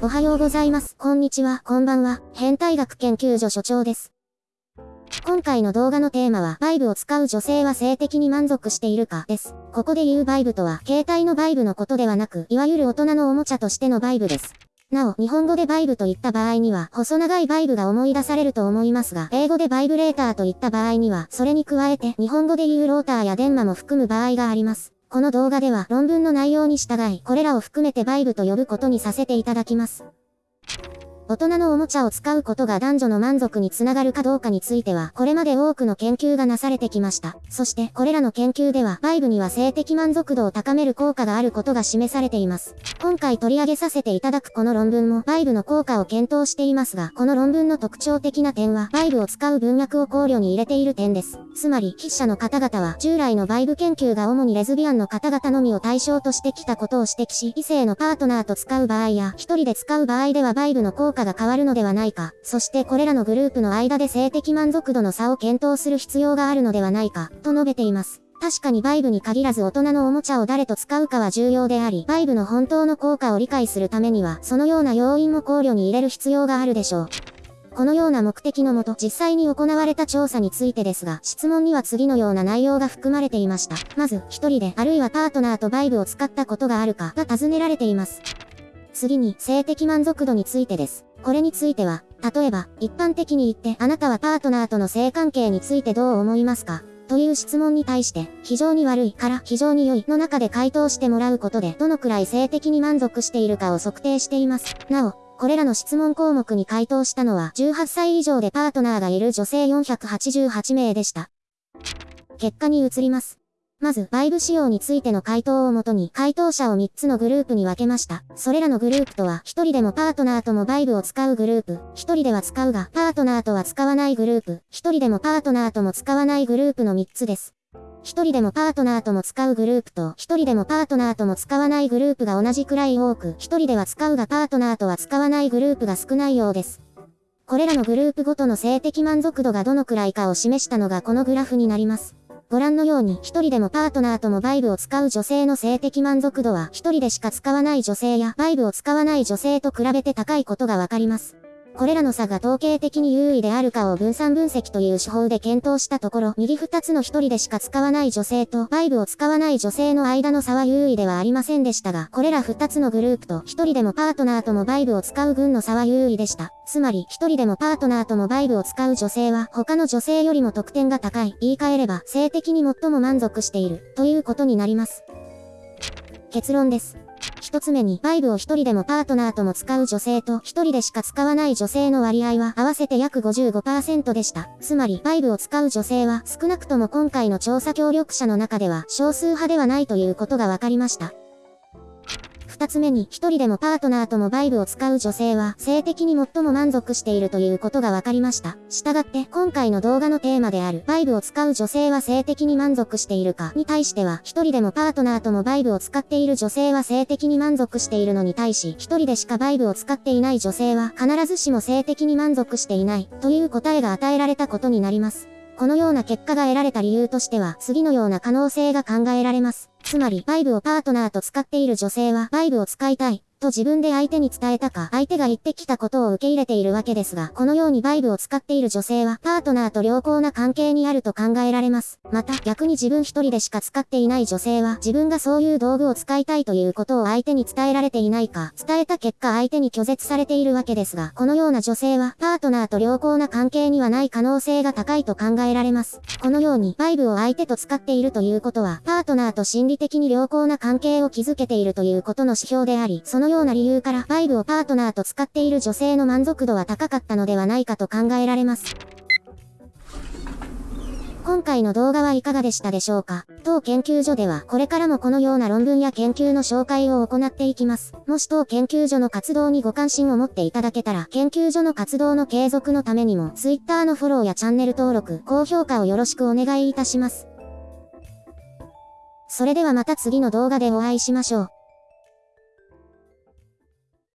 おはようございます。こんにちは、こんばんは。変態学研究所所長です。今回の動画のテーマは、バイブを使う女性は性的に満足しているか、です。ここで言うバイブとは、携帯のバイブのことではなく、いわゆる大人のおもちゃとしてのバイブです。なお、日本語でバイブといった場合には、細長いバイブが思い出されると思いますが、英語でバイブレーターといった場合には、それに加えて、日本語で言うローターや電話も含む場合があります。この動画では論文の内容に従い、これらを含めてバイブと呼ぶことにさせていただきます。大人のおもちゃを使うことが男女の満足につながるかどうかについては、これまで多くの研究がなされてきました。そして、これらの研究では、バイブには性的満足度を高める効果があることが示されています。今回取り上げさせていただくこの論文も、バイブの効果を検討していますが、この論文の特徴的な点は、バイブを使う文脈を考慮に入れている点です。つまり、筆者の方々は、従来のバイブ研究が主にレズビアンの方々のみを対象としてきたことを指摘し、異性のパートナーと使う場合や、一人で使う場合ではバイブの効果が変わるのではないか、そしてこれらのグループの間で性的満足度の差を検討する必要があるのではないか、と述べています。確かにバイブに限らず大人のおもちゃを誰と使うかは重要であり、バイブの本当の効果を理解するためには、そのような要因も考慮に入れる必要があるでしょう。このような目的のもと、実際に行われた調査についてですが、質問には次のような内容が含まれていました。まず、一人で、あるいはパートナーとバイブを使ったことがあるか、が尋ねられています。次に、性的満足度についてです。これについては、例えば、一般的に言って、あなたはパートナーとの性関係についてどう思いますか？という質問に対して、非常に悪いから非常に良いの中で回答してもらうことで、どのくらい性的に満足しているかを測定しています。なお、これらの質問項目に回答したのは、18歳以上でパートナーがいる女性488名でした。結果に移ります。まず、バイブ仕様についての回答をもとに、回答者を3つのグループに分けました。それらのグループとは、1人でもパートナーともバイブを使うグループ、1人では使うが、パートナーとは使わないグループ、1人でもパートナーとも使わないグループの3つです。1人でもパートナーとも使うグループと、1人でもパートナーとも使わないグループが同じくらい多く、1人では使うがパートナーとは使わないグループが少ないようです。これらのグループごとの性的満足度がどのくらいかを示したのがこのグラフになります。ご覧のように、一人でもパートナーともバイブを使う女性の性的満足度は、一人でしか使わない女性や、バイブを使わない女性と比べて高いことがわかります。これらの差が統計的に優位であるかを分散分析という手法で検討したところ、右2つの1人でしか使わない女性と、バイブを使わない女性の間の差は優位ではありませんでしたが、これら2つのグループと、1人でもパートナーともバイブを使う群の差は優位でした。つまり、1人でもパートナーともバイブを使う女性は、他の女性よりも得点が高い。言い換えれば、性的に最も満足している、ということになります。結論です。一つ目に、バイブを一人でもパートナーとも使う女性と一人でしか使わない女性の割合は合わせて約55%でした。つまり、バイブを使う女性は少なくとも今回の調査協力者の中では少数派ではないということが分かりました。二つ目に、一人でもパートナーともバイブを使う女性は、性的に最も満足しているということが分かりました。したがって、今回の動画のテーマである、バイブを使う女性は性的に満足しているかに対しては、一人でもパートナーともバイブを使っている女性は性的に満足しているのに対し、一人でしかバイブを使っていない女性は、必ずしも性的に満足していない、という答えが与えられたことになります。このような結果が得られた理由としては、次のような可能性が考えられます。つまり、バイブをパートナーと使っている女性は、バイブを使いたい。と自分で相手に伝えたか、相手が言ってきたことを受け入れているわけですが、このようにバイブを使っている女性は、パートナーと良好な関係にあると考えられます。また、逆に自分一人でしか使っていない女性は、自分がそういう道具を使いたいということを相手に伝えられていないか、伝えた結果相手に拒絶されているわけですが、このような女性は、パートナーと良好な関係にはない可能性が高いと考えられます。このように、バイブを相手と使っているということは、パートナーと心理的に良好な関係を築けているということの指標であり、そのような理由から、バイブをパートナーと使っている女性の満足度は高かったのではないかと考えられます。今回の動画はいかがでしたでしょうか？当研究所ではこれからもこのような論文や研究の紹介を行っていきます。もし当研究所の活動にご関心を持っていただけたら研究所の活動の継続のためにも Twitter のフォローやチャンネル登録、高評価をよろしくお願いいたします。それではまた次の動画でお会いしましょう。